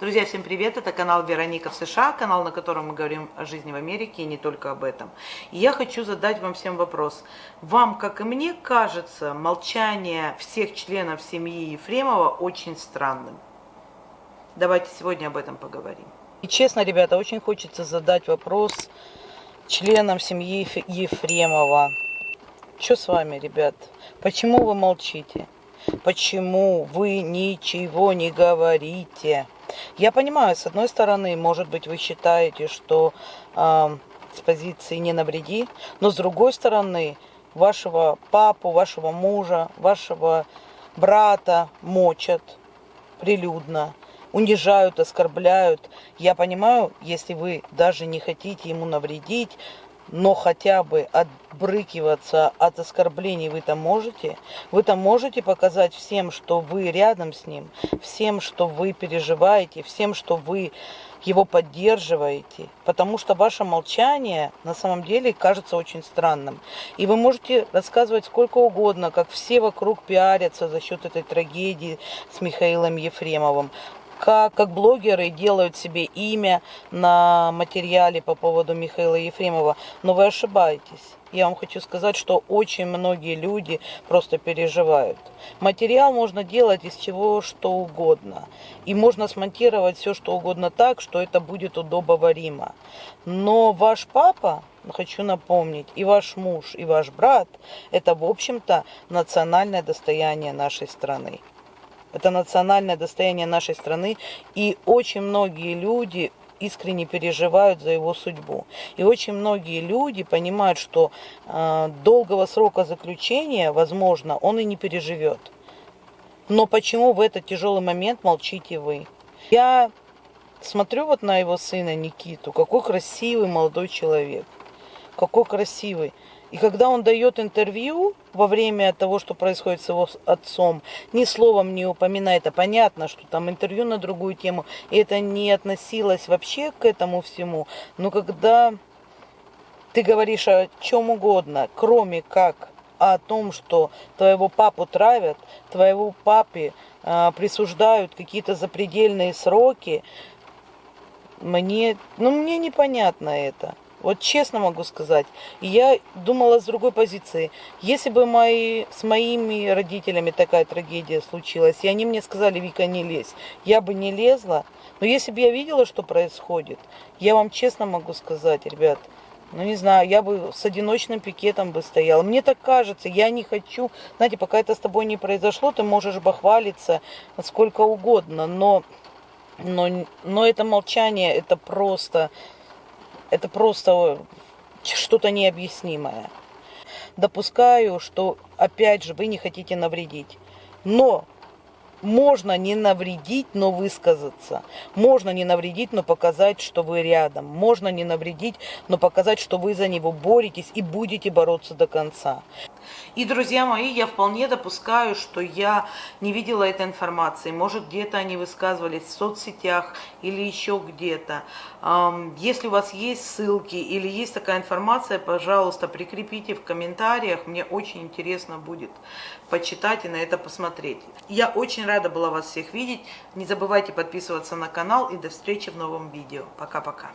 Друзья, всем привет! Это канал Вероника в США, канал, на котором мы говорим о жизни в Америке и не только об этом. И я хочу задать вам всем вопрос. Вам, как и мне, кажется молчание всех членов семьи Ефремова очень странным? Давайте сегодня об этом поговорим. И честно, ребята, очень хочется задать вопрос членам семьи Ефремова. Что с вами, ребят? Почему вы молчите? Почему вы ничего не говорите? Я понимаю, с одной стороны, может быть, вы считаете, что э, с позиции не навреди, но с другой стороны, вашего папу, вашего мужа, вашего брата мочат прилюдно, унижают, оскорбляют. Я понимаю, если вы даже не хотите ему навредить, но хотя бы отбрыкиваться от оскорблений вы там можете. Вы там можете показать всем, что вы рядом с ним, всем, что вы переживаете, всем, что вы его поддерживаете, потому что ваше молчание на самом деле кажется очень странным. И вы можете рассказывать сколько угодно, как все вокруг пиарятся за счет этой трагедии с Михаилом Ефремовым как, как блогеры делают себе имя на материале по поводу Михаила Ефремова. Но вы ошибаетесь. Я вам хочу сказать, что очень многие люди просто переживают. Материал можно делать из чего что угодно. И можно смонтировать все что угодно так, что это будет удобоваримо. Но ваш папа, хочу напомнить, и ваш муж, и ваш брат, это, в общем-то, национальное достояние нашей страны. Это национальное достояние нашей страны. И очень многие люди искренне переживают за его судьбу. И очень многие люди понимают, что э, долгого срока заключения, возможно, он и не переживет. Но почему в этот тяжелый момент молчите вы? Я смотрю вот на его сына Никиту, какой красивый молодой человек. Какой красивый. И когда он дает интервью во время того, что происходит с его отцом, ни словом не упоминает, а понятно, что там интервью на другую тему, и это не относилось вообще к этому всему. Но когда ты говоришь о чем угодно, кроме как о том, что твоего папу травят, твоего папе э, присуждают какие-то запредельные сроки, мне, ну, мне непонятно это. Вот честно могу сказать. я думала с другой позиции. Если бы мои, с моими родителями такая трагедия случилась, и они мне сказали, Вика, не лезь, я бы не лезла. Но если бы я видела, что происходит, я вам честно могу сказать, ребят, ну, не знаю, я бы с одиночным пикетом бы стояла. Мне так кажется, я не хочу... Знаете, пока это с тобой не произошло, ты можешь бахвалиться сколько угодно, но, но, но это молчание, это просто это просто что-то необъяснимое. Допускаю, что, опять же, вы не хотите навредить. Но можно не навредить, но высказаться. Можно не навредить, но показать, что вы рядом. Можно не навредить, но показать, что вы за него боретесь и будете бороться до конца. И, друзья мои, я вполне допускаю, что я не видела этой информации. Может, где-то они высказывались в соцсетях или еще где-то. Если у вас есть ссылки или есть такая информация, пожалуйста, прикрепите в комментариях. Мне очень интересно будет почитать и на это посмотреть. Я очень рада была вас всех видеть. Не забывайте подписываться на канал и до встречи в новом видео. Пока-пока.